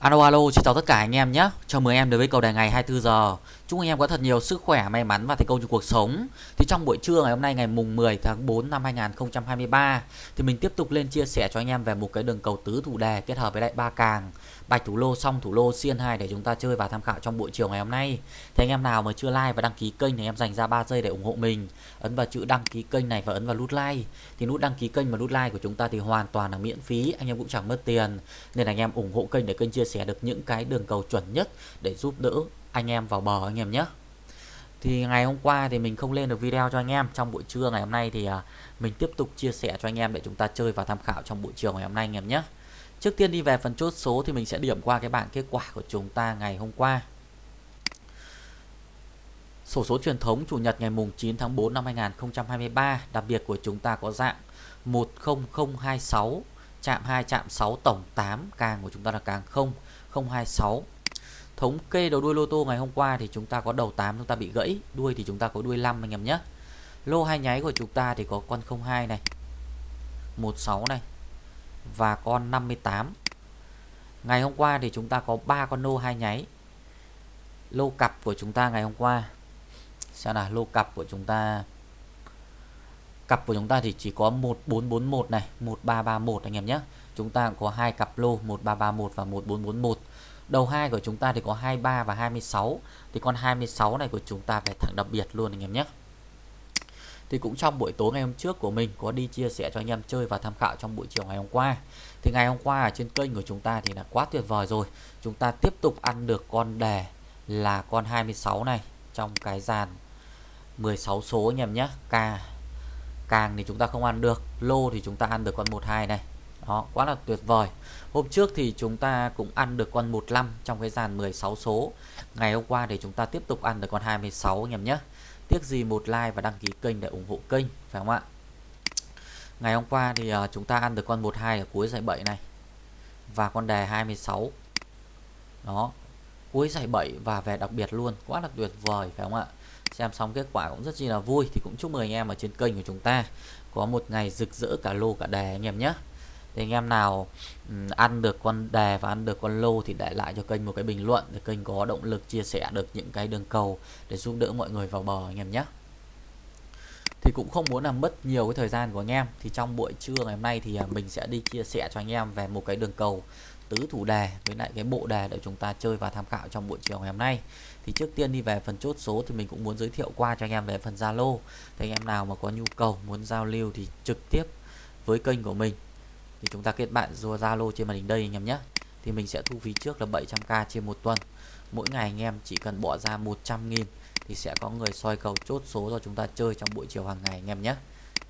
Alo alo, xin chào tất cả anh em nhé. Chào mừng em đến với cầu đề ngày 24 giờ. Chúc anh em có thật nhiều sức khỏe, may mắn và thành công trong cuộc sống. Thì trong buổi trưa ngày hôm nay ngày mùng 10 tháng 4 năm 2023 thì mình tiếp tục lên chia sẻ cho anh em về một cái đường cầu tứ thủ đề kết hợp với lại ba càng, bạch thủ lô xong thủ lô xiên 2 để chúng ta chơi và tham khảo trong buổi chiều ngày hôm nay. Thế anh em nào mà chưa like và đăng ký kênh thì em dành ra 3 giây để ủng hộ mình. Ấn vào chữ đăng ký kênh này và ấn vào nút like. Thì nút đăng ký kênh và nút like của chúng ta thì hoàn toàn là miễn phí, anh em cũng chẳng mất tiền. Nên anh em ủng hộ kênh để kênh chia sẻ được những cái đường cầu chuẩn nhất để giúp đỡ anh em vào bờ anh em nhé thì ngày hôm qua thì mình không lên được video cho anh em trong buổi trưa ngày hôm nay thì à, mình tiếp tục chia sẻ cho anh em để chúng ta chơi và tham khảo trong buổi chiều ngày hôm nay anh em nhé trước tiên đi về phần chốt số thì mình sẽ điểm qua cái bảng kết quả của chúng ta ngày hôm qua. Sổ số truyền thống chủ nhật ngày mùng 9 tháng 4 năm 2023 đặc biệt của chúng ta có dạng 10026 chạm 2 chạm 6 tổng 8 càng của chúng ta là càng 0 026 thống kê đầu đuôi lô tô ngày hôm qua thì chúng ta có đầu 8 chúng ta bị gãy, đuôi thì chúng ta có đuôi 5 anh em nhé. Lô hai nháy của chúng ta thì có con 02 này 16 này và con 58 ngày hôm qua thì chúng ta có ba con lô hai nháy. Lô cặp của chúng ta ngày hôm qua. Xem là lô cặp của chúng ta. Cặp của chúng ta thì chỉ có 1441 này 1331 anh em nhé. Chúng ta có hai cặp lô 1331 và 1441 đầu hai của chúng ta thì có 23 và 26 thì con 26 này của chúng ta phải thẳng đặc biệt luôn anh em nhé thì cũng trong buổi tối ngày hôm trước của mình có đi chia sẻ cho anh em chơi và tham khảo trong buổi chiều ngày hôm qua. Thì ngày hôm qua ở trên kênh của chúng ta thì là quá tuyệt vời rồi. Chúng ta tiếp tục ăn được con đề là con 26 này trong cái dàn 16 số anh em nhé. Ca càng thì chúng ta không ăn được. Lô thì chúng ta ăn được con 12 này. Đó, quá là tuyệt vời. Hôm trước thì chúng ta cũng ăn được con 15 trong cái dàn 16 số. Ngày hôm qua thì chúng ta tiếp tục ăn được con 26 anh em nhé tiếc gì một like và đăng ký kênh để ủng hộ kênh phải không ạ? Ngày hôm qua thì uh, chúng ta ăn được con 12 ở cuối giải 7 này. Và con đề 26 đó. Cuối giải 7 và về đặc biệt luôn. Quá là tuyệt vời phải không ạ? Xem xong kết quả cũng rất chi là vui. Thì cũng chúc mừng anh em ở trên kênh của chúng ta. Có một ngày rực rỡ cả lô cả đề anh em nhé thì anh em nào um, ăn được con đề và ăn được con lô thì để lại cho kênh một cái bình luận để kênh có động lực chia sẻ được những cái đường cầu để giúp đỡ mọi người vào bờ anh em nhé. Thì cũng không muốn làm mất nhiều cái thời gian của anh em. Thì trong buổi trưa ngày hôm nay thì à, mình sẽ đi chia sẻ cho anh em về một cái đường cầu tứ thủ đề với lại cái bộ đề để chúng ta chơi và tham khảo trong buổi chiều ngày hôm nay. Thì trước tiên đi về phần chốt số thì mình cũng muốn giới thiệu qua cho anh em về phần Zalo. Thì anh em nào mà có nhu cầu muốn giao lưu thì trực tiếp với kênh của mình thì chúng ta kết bạn Zalo trên màn hình đây anh em nhé. Thì mình sẽ thu phí trước là 700k trên một tuần. Mỗi ngày anh em chỉ cần bỏ ra 100 nghìn thì sẽ có người soi cầu chốt số cho chúng ta chơi trong buổi chiều hàng ngày anh em nhé.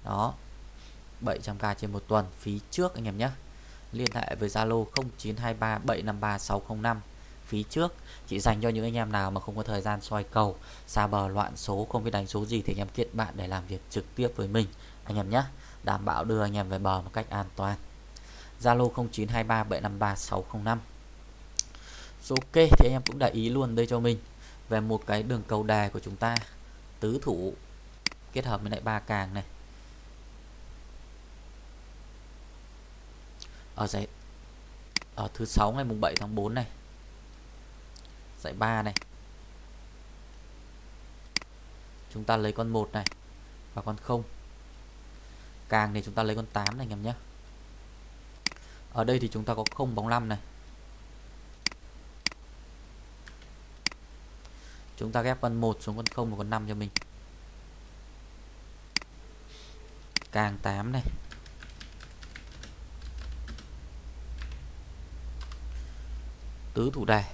Đó 700k trên một tuần, phí trước anh em nhé. Liên hệ với Zalo 0923753605 phí trước. Chỉ dành cho những anh em nào mà không có thời gian soi cầu, xa bờ, loạn số, không biết đánh số gì thì anh em kết bạn để làm việc trực tiếp với mình anh em nhé. Đảm bảo đưa anh em về bờ một cách an toàn. Zalo 0923753605 Ok, thì anh em cũng để ý luôn đây cho mình. Về một cái đường cầu đề của chúng ta, tứ thủ kết hợp với lại ba càng này. Ở giải, ở thứ sáu ngày mùng 7 tháng 4 này. Giải 3 này. Chúng ta lấy con 1 này và con 0 càng thì chúng ta lấy con 8 này anh em nhé ở đây thì chúng ta có không bóng 5 này. Chúng ta ghép con 1 xuống con 0 và con 5 cho mình. Càng 8 này. Tứ thủ đề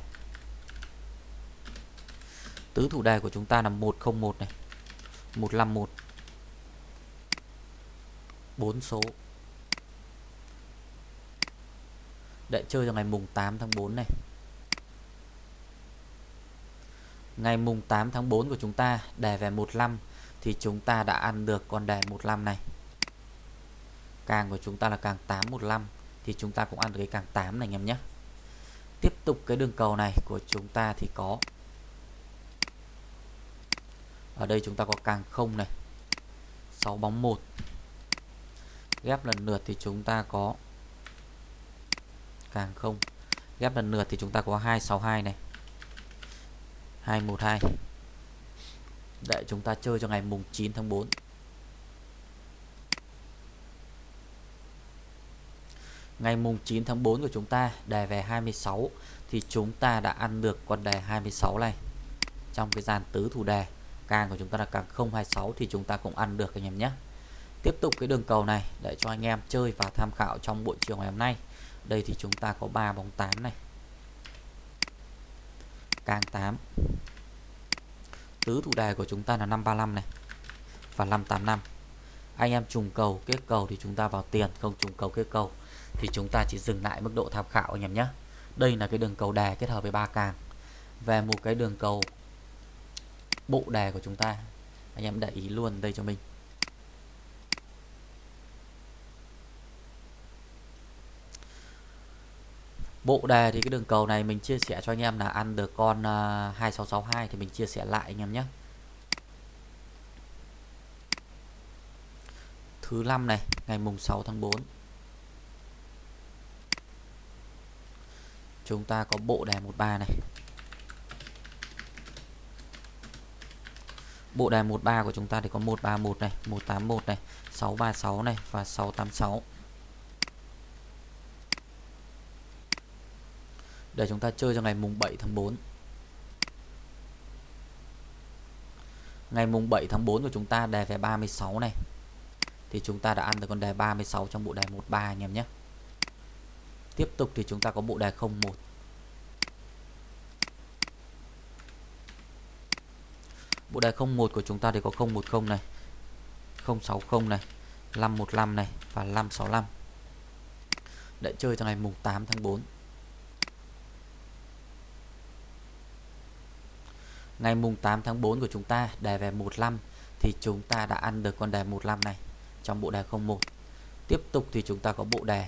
tứ thủ đề của chúng ta là 101 này. 151 4 số. Đợi chơi vào ngày mùng 8 tháng 4 này. Ngày mùng 8 tháng 4 của chúng ta đề về 15 thì chúng ta đã ăn được con đề 15 này. Càng của chúng ta là càng 815 thì chúng ta cũng ăn được cái càng 8 này anh em nhé. Tiếp tục cái đường cầu này của chúng ta thì có. Ở đây chúng ta có càng 0 này. 6 bóng 1 ghép lần lượt thì chúng ta có càng không? Ghép lần lượt thì chúng ta có 262 này. 212 để chúng ta chơi cho ngày mùng 9 tháng 4 Ngày mùng 9 tháng 4 của chúng ta, đề về 26 thì chúng ta đã ăn được con đề 26 này. Trong cái dàn tứ thủ đề, càng của chúng ta là càng 026 thì chúng ta cũng ăn được anh em nhé. Tiếp tục cái đường cầu này, để cho anh em chơi và tham khảo trong buổi chiều ngày hôm nay đây thì chúng ta có 3 bóng 8 này. Càng 8 tứ thủ đề của chúng ta là 535 này và 585 anh em trùng cầu, kết cầu thì chúng ta vào tiền, không trùng cầu, kết cầu thì chúng ta chỉ dừng lại mức độ tham khảo anh em nhé. Đây là cái đường cầu đề kết hợp với ba càng. Về một cái đường cầu bộ đề của chúng ta, anh em để ý luôn đây cho mình. Bộ đề thì cái đường cầu này mình chia sẻ cho anh em là ăn được con 2662 thì mình chia sẻ lại anh em nhé. Thứ năm này, ngày mùng 6 tháng 4 chúng ta có bộ đề 13 này. Bộ đề 13 của chúng ta thì có 131 này 181 này 636 này và 686 để chúng ta chơi cho ngày mùng 7 tháng 4 ngày mùng 7 tháng 4 của chúng ta đề về 36 này. Thì chúng ta đã ăn được con đề 36 trong bộ đề 13 anh em nhé. Tiếp tục thì chúng ta có bộ đề 01 bộ đề 01 của chúng ta thì có 010 này 060 này 515 này và 565 để chơi cho ngày mùng 8 tháng 4 Ngày mùng 8 tháng 4 của chúng ta đề về 15 thì chúng ta đã ăn được con đề 15 này trong bộ đề 01. Tiếp tục thì chúng ta có bộ đề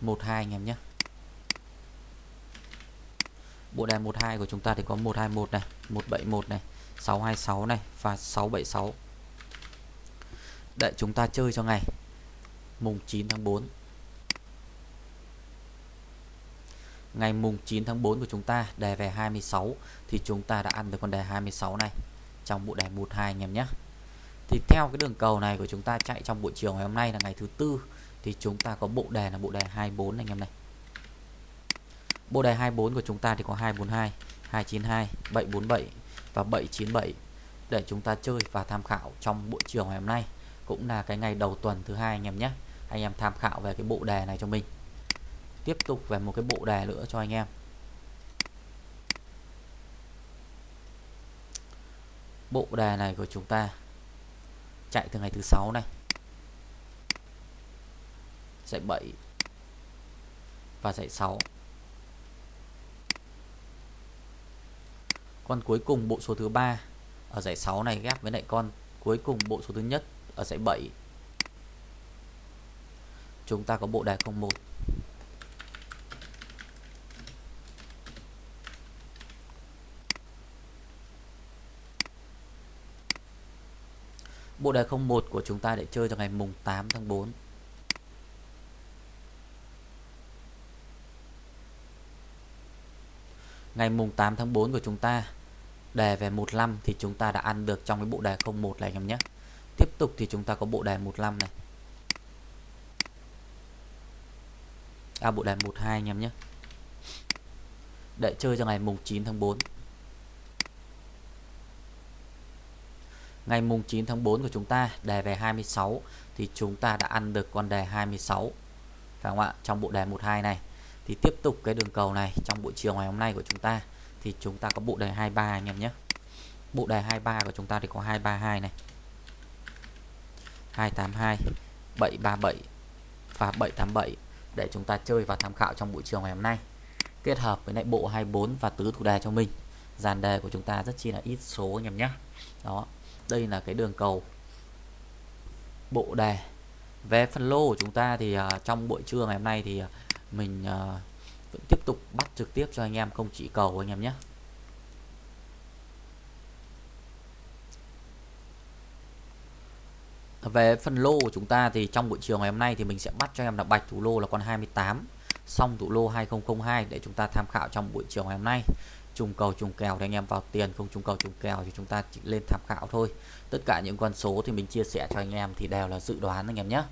12 anh em nhé. Bộ đề 12 của chúng ta thì có 121 này, 171 này, 626 này và 676. Để chúng ta chơi cho ngày mùng 9 tháng 4 ngày mùng 9 tháng 4 của chúng ta, đề về 26 thì chúng ta đã ăn được con đề 26 này trong bộ đề 12 anh em nhé. Thì theo cái đường cầu này của chúng ta chạy trong buổi chiều ngày hôm nay là ngày thứ tư, thì chúng ta có bộ đề là bộ đề 24 anh em này. Bộ đề 24 của chúng ta thì có 242 292 747 và 797 để chúng ta chơi và tham khảo trong buổi chiều ngày hôm nay, cũng là cái ngày đầu tuần thứ hai anh em nhé. Anh em tham khảo về cái bộ đề này cho mình tiếp tục về một cái bộ đề nữa cho anh em. Bộ đề này của chúng ta chạy từ ngày thứ sáu này, dạy 7 và dạy 6 con cuối cùng bộ số thứ ba ở dãy 6 này ghép với lại con cuối cùng bộ số thứ nhất ở dãy 7 chúng ta có bộ đề 01 Bộ đề 01 của chúng ta để chơi cho ngày mùng 8 tháng 4 Ngày mùng 8 tháng 4 của chúng ta, Đề về 15 thì chúng ta đã ăn được trong cái bộ đề 01 này anh em nhé. Tiếp tục thì chúng ta có bộ đề 15 này. À bộ đề 12 anh em nhé. Để chơi cho ngày mùng 9 tháng 4 ngày mùng 9 tháng 4 của chúng ta, đề về 26 thì chúng ta đã ăn được con đề 26 phải không ạ? Trong bộ đề 12 này. Thì tiếp tục cái đường cầu này trong buổi chiều ngày hôm nay của chúng ta, thì chúng ta có bộ đề 23 anh em nhé. Bộ đề 23 của chúng ta thì có 232 này. 282 737 và 787 để chúng ta chơi và tham khảo trong buổi chiều ngày hôm nay. Kết hợp với lại bộ 24 và tứ thủ đề cho mình. Dàn đề của chúng ta rất chi là ít số anh em nhé. Đó đây là cái đường cầu. Bộ đề. Về phần lô của chúng ta thì uh, trong buổi trưa ngày hôm nay thì uh, mình uh, vẫn tiếp tục bắt trực tiếp cho anh em không chỉ cầu anh em nhé. Về phần lô của chúng ta thì trong buổi chiều ngày hôm nay thì mình sẽ bắt cho em là bạch thủ lô là con 28 xong thủ lô 2002 để chúng ta tham khảo trong buổi chiều ngày hôm nay trùng cầu trùng kèo thì anh em vào tiền không trùng cầu trùng kèo thì chúng ta chỉ lên tham khảo thôi. Tất cả những con số thì mình chia sẻ cho anh em thì đều là dự đoán anh em nhé.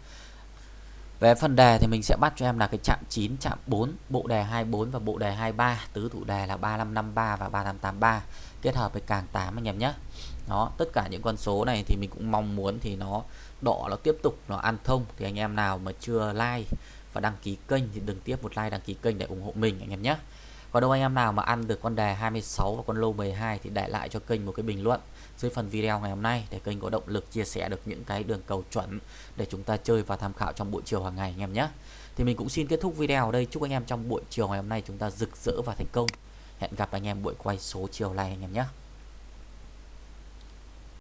Về phần đề thì mình sẽ bắt cho em là cái chạm 9, chạm 4, bộ đề 24 và bộ đề 23, tứ thủ đề là 3553 và 3583 kết hợp với càng 8 anh em nhé. Đó, tất cả những con số này thì mình cũng mong muốn thì nó đỏ nó tiếp tục nó ăn thông. Thì anh em nào mà chưa like và đăng ký kênh thì đừng tiếp một like đăng ký kênh để ủng hộ mình anh em nhé. Còn đâu anh em nào mà ăn được con đề 26 và con lô 12 thì để lại cho kênh một cái bình luận dưới phần video ngày hôm nay để kênh có động lực chia sẻ được những cái đường cầu chuẩn để chúng ta chơi và tham khảo trong buổi chiều hàng ngày anh em nhé. Thì mình cũng xin kết thúc video ở đây. Chúc anh em trong buổi chiều ngày hôm nay chúng ta rực rỡ và thành công. Hẹn gặp anh em buổi quay số chiều này anh em nhé.